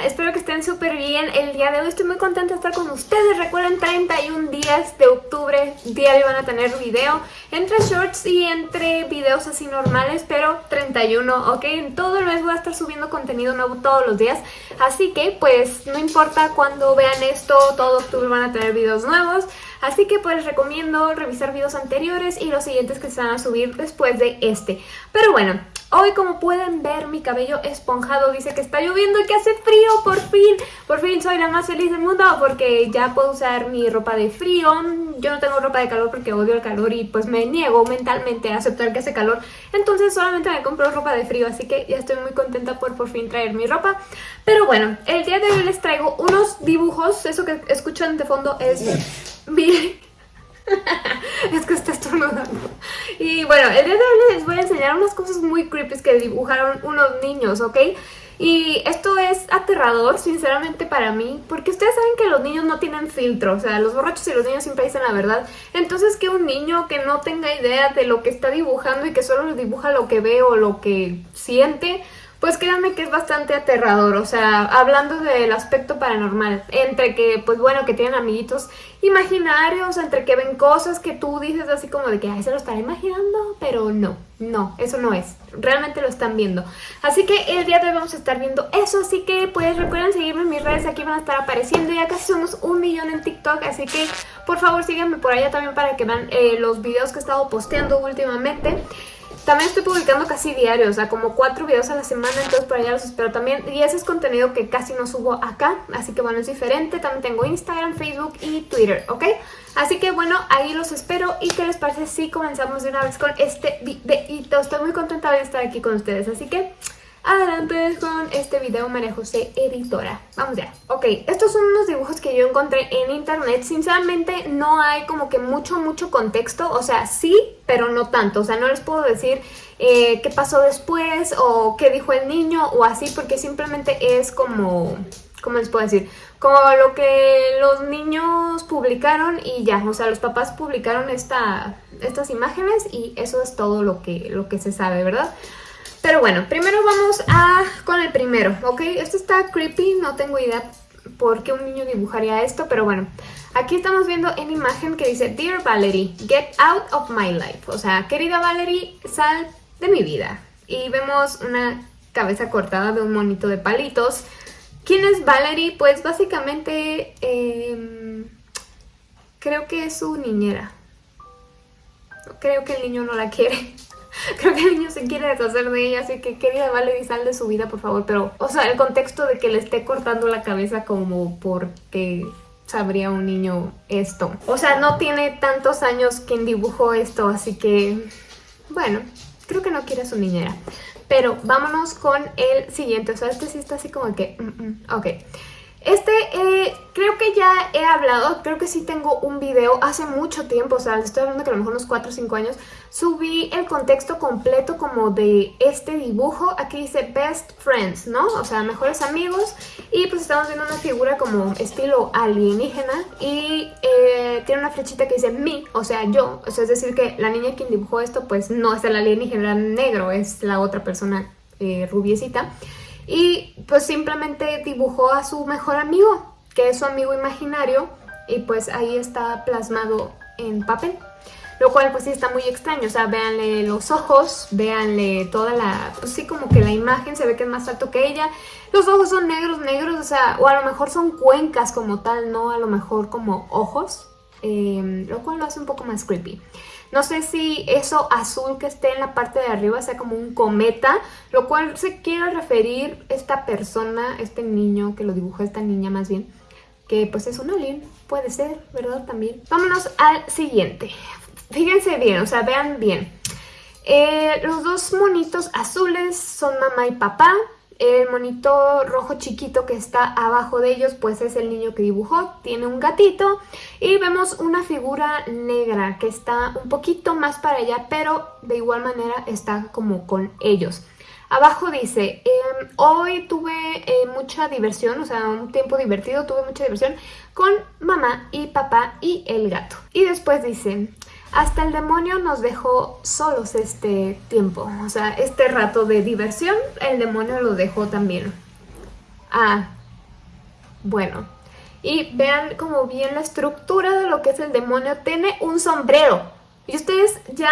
Espero que estén súper bien. El día de hoy estoy muy contenta de estar con ustedes. Recuerden, 31 días de octubre, diario van a tener video. Entre shorts y entre videos así normales, pero 31, ¿ok? En todo el mes voy a estar subiendo contenido nuevo todos los días. Así que, pues, no importa cuando vean esto, todo octubre van a tener videos nuevos. Así que pues les recomiendo revisar videos anteriores y los siguientes que se van a subir después de este. Pero bueno, Hoy como pueden ver mi cabello esponjado dice que está lloviendo y que hace frío por fin. Por fin soy la más feliz del mundo porque ya puedo usar mi ropa de frío. Yo no tengo ropa de calor porque odio el calor y pues me niego mentalmente a aceptar que hace calor. Entonces solamente me compro ropa de frío así que ya estoy muy contenta por por fin traer mi ropa. Pero bueno, el día de hoy les traigo unos dibujos. Eso que escuchan de fondo es mi... es que está estornudando. Y bueno, el día de hoy les voy a enseñar unas cosas muy creepy que dibujaron unos niños, ¿ok? Y esto es aterrador, sinceramente, para mí, porque ustedes saben que los niños no tienen filtro, o sea, los borrachos y los niños siempre dicen la verdad. Entonces, que un niño que no tenga idea de lo que está dibujando y que solo dibuja lo que ve o lo que siente, pues créanme que es bastante aterrador, o sea, hablando del aspecto paranormal, entre que, pues bueno, que tienen amiguitos imaginarios, entre que ven cosas que tú dices así como de que, ay, se lo estará imaginando, pero no, no, eso no es, realmente lo están viendo. Así que el día de hoy vamos a estar viendo eso, así que pues recuerden seguirme en mis redes, aquí van a estar apareciendo, ya casi somos un millón en TikTok, así que por favor síganme por allá también para que vean eh, los videos que he estado posteando últimamente. También estoy publicando casi diario, o sea, como cuatro videos a la semana, entonces por allá los espero también. Y ese es contenido que casi no subo acá, así que bueno, es diferente. También tengo Instagram, Facebook y Twitter, ¿ok? Así que bueno, ahí los espero. ¿Y qué les parece si comenzamos de una vez con este videito? Estoy muy contenta de estar aquí con ustedes, así que adelante con este video María José Editora. Vamos ya. Ok, estos son unos dibujos que yo encontré en internet. Sinceramente no hay como que mucho, mucho contexto. O sea, sí, pero no tanto. O sea, no les puedo decir eh, qué pasó después o qué dijo el niño o así porque simplemente es como... ¿Cómo les puedo decir? Como lo que los niños publicaron y ya, o sea, los papás publicaron esta, estas imágenes y eso es todo lo que, lo que se sabe, ¿verdad? Pero bueno, primero vamos a con el primero, ¿ok? Esto está creepy, no tengo idea por qué un niño dibujaría esto, pero bueno. Aquí estamos viendo en imagen que dice Dear Valerie, get out of my life. O sea, querida Valerie, sal de mi vida. Y vemos una cabeza cortada de un monito de palitos. ¿Quién es Valerie? Pues básicamente em, creo que es su niñera. Creo que el niño no la quiere. Creo que el niño se quiere deshacer de ella, así que querida Valerie, sal de su vida, por favor. Pero, o sea, el contexto de que le esté cortando la cabeza como porque sabría un niño esto. O sea, no tiene tantos años quien dibujó esto, así que, bueno, creo que no quiere a su niñera. Pero vámonos con el siguiente, o sea, este sí está así como que, mm, mm, ok. Este eh, creo que ya he hablado, creo que sí tengo un video hace mucho tiempo, o sea, les estoy hablando que a lo mejor unos 4 o 5 años, subí el contexto completo como de este dibujo, aquí dice Best Friends, ¿no? O sea, mejores amigos, y pues estamos viendo una figura como estilo alienígena, y eh, tiene una flechita que dice me, o sea, yo, o sea, es decir que la niña quien dibujó esto, pues no es el alienígena negro, es la otra persona eh, rubiecita, y pues simplemente dibujó a su mejor amigo, que es su amigo imaginario, y pues ahí está plasmado en papel. Lo cual pues sí está muy extraño, o sea, véanle los ojos, véanle toda la, pues sí como que la imagen se ve que es más alto que ella. Los ojos son negros, negros, o sea, o a lo mejor son cuencas como tal, no a lo mejor como ojos, eh, lo cual lo hace un poco más creepy. No sé si eso azul que esté en la parte de arriba sea como un cometa, lo cual se quiere referir esta persona, este niño que lo dibujó esta niña más bien, que pues es un alien, puede ser, ¿verdad? También. Vámonos al siguiente. Fíjense bien, o sea, vean bien. Eh, los dos monitos azules son mamá y papá. El monito rojo chiquito que está abajo de ellos pues es el niño que dibujó, tiene un gatito y vemos una figura negra que está un poquito más para allá pero de igual manera está como con ellos. Abajo dice, em, hoy tuve eh, mucha diversión, o sea, un tiempo divertido, tuve mucha diversión con mamá y papá y el gato. Y después dice, hasta el demonio nos dejó solos este tiempo, o sea, este rato de diversión, el demonio lo dejó también. Ah, bueno. Y vean como bien la estructura de lo que es el demonio. Tiene un sombrero. Y ustedes ya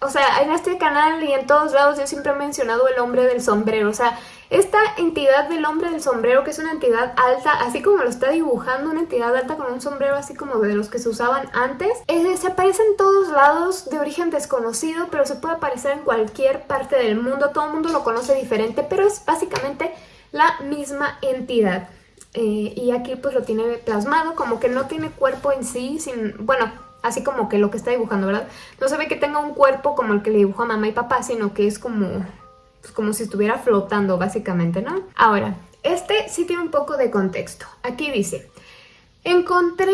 o sea, en este canal y en todos lados yo siempre he mencionado el hombre del sombrero, o sea, esta entidad del hombre del sombrero, que es una entidad alta, así como lo está dibujando, una entidad alta con un sombrero así como de los que se usaban antes, se aparece en todos lados de origen desconocido, pero se puede aparecer en cualquier parte del mundo, todo el mundo lo conoce diferente, pero es básicamente la misma entidad. Eh, y aquí pues lo tiene plasmado, como que no tiene cuerpo en sí, sin, bueno, así como que lo que está dibujando, ¿verdad? No se ve que tenga un cuerpo como el que le dibujó a mamá y papá, sino que es como, pues como si estuviera flotando básicamente, ¿no? Ahora, este sí tiene un poco de contexto. Aquí dice, encontré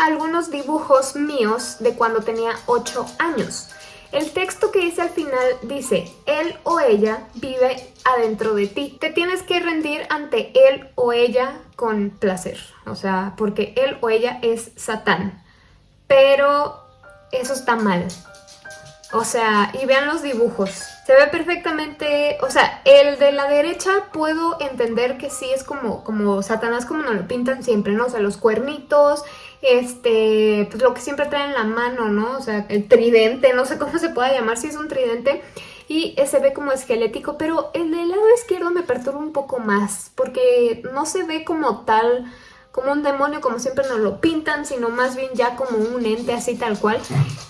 algunos dibujos míos de cuando tenía 8 años. El texto que dice al final dice, él o ella vive adentro de ti. Te tienes que rendir ante él o ella con placer. O sea, porque él o ella es Satán pero eso está mal. O sea, y vean los dibujos. Se ve perfectamente, o sea, el de la derecha puedo entender que sí es como, como Satanás como nos lo pintan siempre, ¿no? O sea, los cuernitos, este, pues lo que siempre traen en la mano, ¿no? O sea, el tridente, no sé cómo se pueda llamar, si es un tridente. Y se ve como esquelético, pero el del lado izquierdo me perturba un poco más, porque no se ve como tal como un demonio como siempre nos lo pintan, sino más bien ya como un ente así tal cual.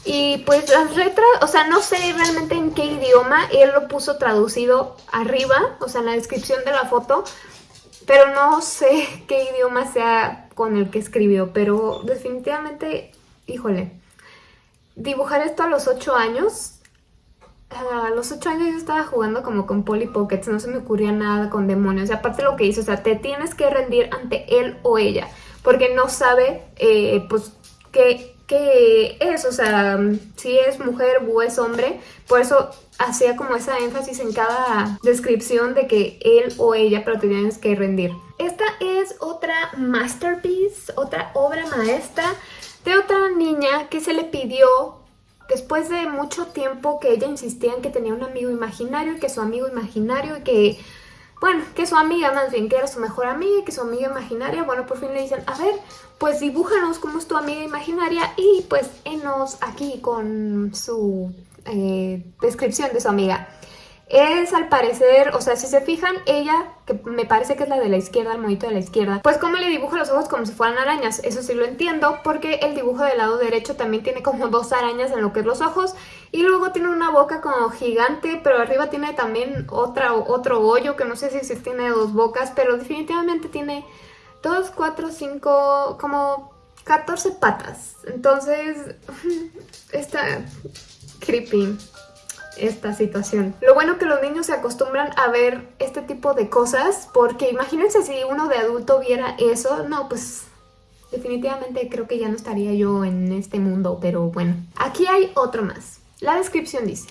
Y pues las letras, o sea, no sé realmente en qué idioma, él lo puso traducido arriba, o sea, en la descripción de la foto, pero no sé qué idioma sea con el que escribió, pero definitivamente, híjole, dibujar esto a los 8 años a los 8 años yo estaba jugando como con Polly Pockets, no se me ocurría nada con demonios. Y aparte lo que hizo, o sea, te tienes que rendir ante él o ella, porque no sabe, eh, pues, qué, qué, es, o sea, si es mujer o es hombre. Por eso hacía como esa énfasis en cada descripción de que él o ella, pero te tienes que rendir. Esta es otra masterpiece, otra obra maestra de otra niña que se le pidió después de mucho tiempo que ella insistía en que tenía un amigo imaginario y que su amigo imaginario y que, bueno, que su amiga más bien, que era su mejor amiga y que su amiga imaginaria, bueno, por fin le dicen, a ver, pues dibújanos cómo es tu amiga imaginaria y pues enos aquí con su eh, descripción de su amiga. Es al parecer, o sea, si se fijan, ella, que me parece que es la de la izquierda, el monito de la izquierda, pues como le dibuja los ojos como si fueran arañas, eso sí lo entiendo, porque el dibujo del lado derecho también tiene como dos arañas en lo que es los ojos, y luego tiene una boca como gigante, pero arriba tiene también otra, otro hoyo, que no sé si, si tiene dos bocas, pero definitivamente tiene dos, cuatro, cinco, como 14 patas, entonces está creepy esta situación. Lo bueno que los niños se acostumbran a ver este tipo de cosas porque imagínense si uno de adulto viera eso, no, pues definitivamente creo que ya no estaría yo en este mundo, pero bueno. Aquí hay otro más. La descripción dice,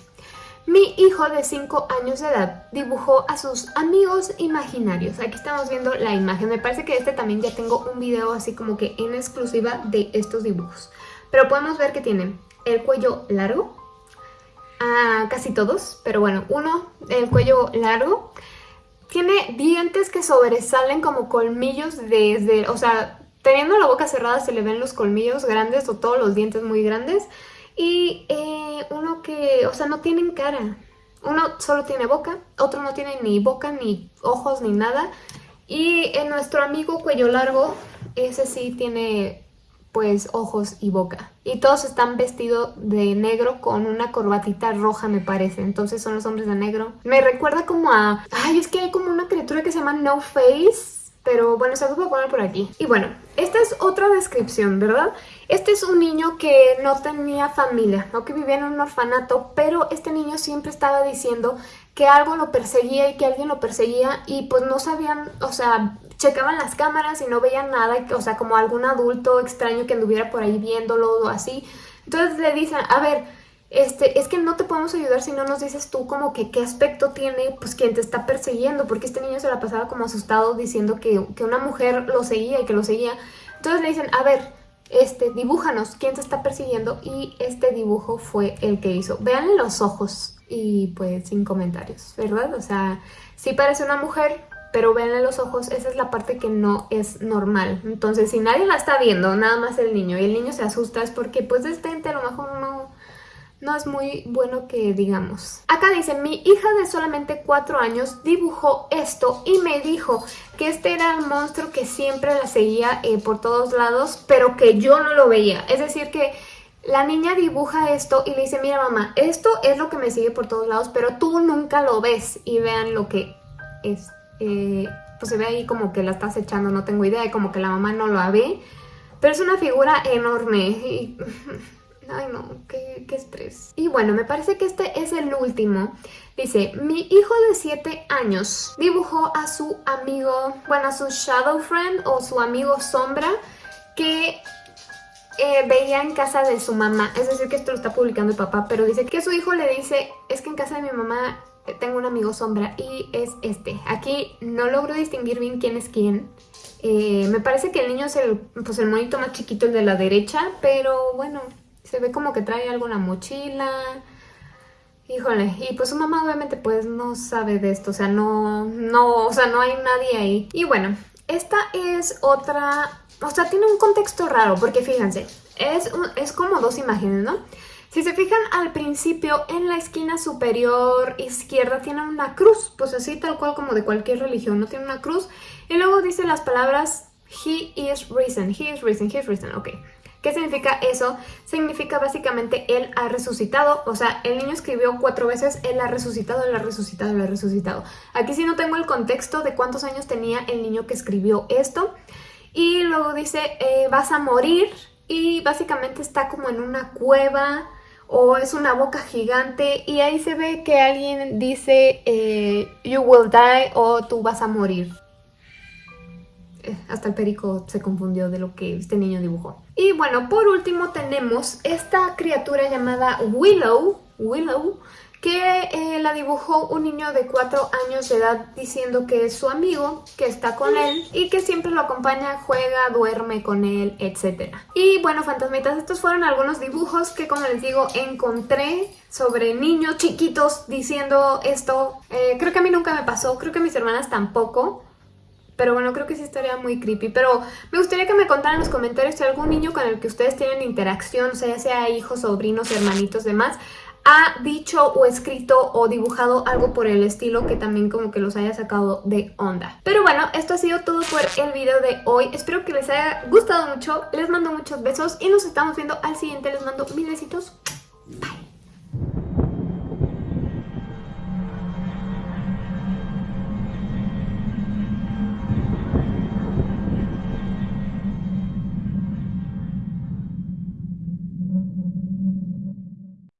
mi hijo de 5 años de edad dibujó a sus amigos imaginarios. Aquí estamos viendo la imagen. Me parece que este también ya tengo un video así como que en exclusiva de estos dibujos. Pero podemos ver que tiene el cuello largo, a casi todos, pero bueno, uno, el cuello largo, tiene dientes que sobresalen como colmillos desde, o sea, teniendo la boca cerrada se le ven los colmillos grandes o todos los dientes muy grandes. Y eh, uno que, o sea, no tienen cara. Uno solo tiene boca, otro no tiene ni boca, ni ojos, ni nada. Y en nuestro amigo cuello largo, ese sí tiene pues ojos y boca. Y todos están vestidos de negro con una corbatita roja me parece, entonces son los hombres de negro. Me recuerda como a... Ay, es que hay como una criatura que se llama No Face, pero bueno, se los voy a poner por aquí. Y bueno, esta es otra descripción, ¿verdad? Este es un niño que no tenía familia, que vivía en un orfanato, pero este niño siempre estaba diciendo que algo lo perseguía y que alguien lo perseguía y pues no sabían, o sea, checaban las cámaras y no veían nada, o sea, como algún adulto extraño que anduviera por ahí viéndolo o así. Entonces le dicen, a ver, este, es que no te podemos ayudar si no nos dices tú como que qué aspecto tiene pues quien te está persiguiendo, porque este niño se la pasaba como asustado diciendo que, que una mujer lo seguía y que lo seguía. Entonces le dicen, a ver, este, dibújanos quién te está persiguiendo y este dibujo fue el que hizo. Veanle los ojos y pues sin comentarios, ¿verdad? O sea, sí parece una mujer, pero ven los ojos, esa es la parte que no es normal. Entonces, si nadie la está viendo, nada más el niño, y el niño se asusta, es porque pues este a lo mejor no, no es muy bueno que digamos. Acá dice, mi hija de solamente 4 años dibujó esto y me dijo que este era el monstruo que siempre la seguía eh, por todos lados, pero que yo no lo veía. Es decir que la niña dibuja esto y le dice, mira mamá, esto es lo que me sigue por todos lados, pero tú nunca lo ves. Y vean lo que es. Eh, pues se ve ahí como que la estás echando, no tengo idea, y como que la mamá no lo ve. Pero es una figura enorme. Y... Ay no, qué, estrés. Y bueno, me parece que este es el último. Dice, mi hijo de 7 años dibujó a su amigo, bueno, a su shadow friend o su amigo sombra que eh, veía en casa de su mamá, es decir que esto lo está publicando el papá, pero dice que su hijo le dice, es que en casa de mi mamá tengo un amigo sombra y es este. Aquí no logro distinguir bien quién es quién. Eh, me parece que el niño es el, pues el monito más chiquito, el de la derecha, pero bueno, se ve como que trae la mochila. Híjole, y pues su mamá obviamente pues no sabe de esto, o sea, no, no, o sea, no hay nadie ahí. Y bueno, esta es otra o sea, tiene un contexto raro, porque fíjense, es, es como dos imágenes, ¿no? Si se fijan al principio, en la esquina superior izquierda tiene una cruz, pues así tal cual como de cualquier religión, ¿no? Tiene una cruz. Y luego dice las palabras He is risen, He is risen, He is risen, ok. ¿Qué significa eso? Significa básicamente Él ha resucitado, o sea, el niño escribió cuatro veces Él ha resucitado, Él ha resucitado, Él ha resucitado. Aquí sí no tengo el contexto de cuántos años tenía el niño que escribió esto, y luego dice, eh, vas a morir y básicamente está como en una cueva o es una boca gigante y ahí se ve que alguien dice eh, you will die o tú vas a morir. Eh, hasta el perico se confundió de lo que este niño dibujó. Y bueno, por último tenemos esta criatura llamada Willow, Willow, que eh, la dibujó un niño de 4 años de edad diciendo que es su amigo, que está con él y que siempre lo acompaña, juega, duerme con él, etc. Y bueno, fantasmitas, estos fueron algunos dibujos que como les digo encontré sobre niños chiquitos diciendo esto. Eh, creo que a mí nunca me pasó, creo que a mis hermanas tampoco. Pero bueno, creo que sí estaría muy creepy. Pero me gustaría que me contaran en los comentarios si algún niño con el que ustedes tienen interacción, o sea, ya sea hijos, sobrinos, hermanitos, demás, ha dicho o escrito o dibujado algo por el estilo que también como que los haya sacado de onda. Pero bueno, esto ha sido todo por el video de hoy. Espero que les haya gustado mucho. Les mando muchos besos y nos estamos viendo al siguiente. Les mando mil besitos.